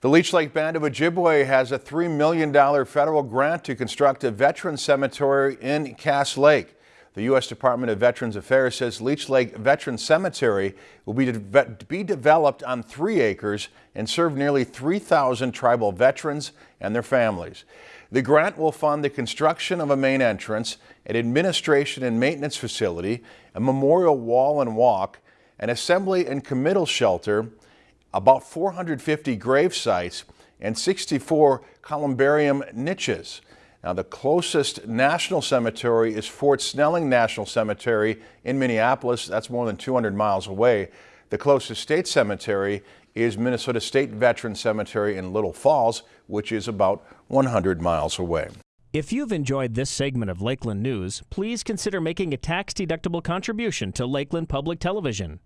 The Leech Lake Band of Ojibwe has a $3 million federal grant to construct a veteran cemetery in Cass Lake. The U.S. Department of Veterans Affairs says Leech Lake Veteran Cemetery will be, de be developed on three acres and serve nearly 3,000 tribal veterans and their families. The grant will fund the construction of a main entrance, an administration and maintenance facility, a memorial wall and walk, an assembly and committal shelter, about 450 grave sites, and 64 columbarium niches. Now, the closest national cemetery is Fort Snelling National Cemetery in Minneapolis. That's more than 200 miles away. The closest state cemetery is Minnesota State Veteran Cemetery in Little Falls, which is about 100 miles away. If you've enjoyed this segment of Lakeland News, please consider making a tax-deductible contribution to Lakeland Public Television.